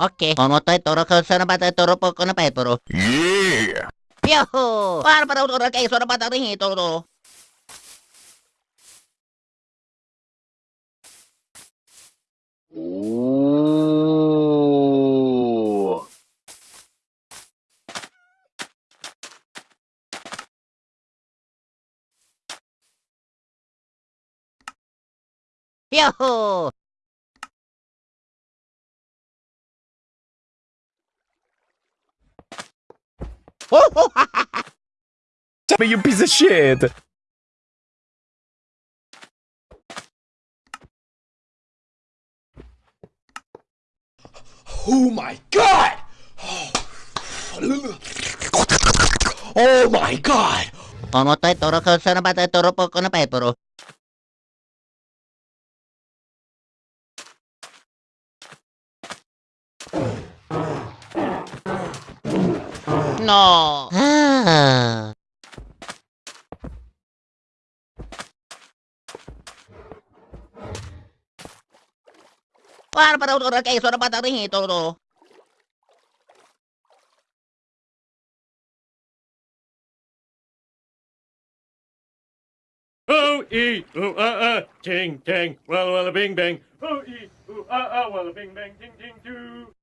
Ok, como estoy toro con sana pata toro poco no pero. Yeah. Viejo. Bárbaro toro que solo pata de toro. Viejo. Tell me, you piece of shit! Oh my god! Oh my god! como to toro ko sana bata toro po ko na pa toro. No. Ah. Para para toro kay so na bata rin toro. Oh, ee, ooh, ah, ah, ting, ting, walla, walla, bing, bang. Oh, ee, ooh, ah, ah, walla, bing, bang, ting, ting, doo.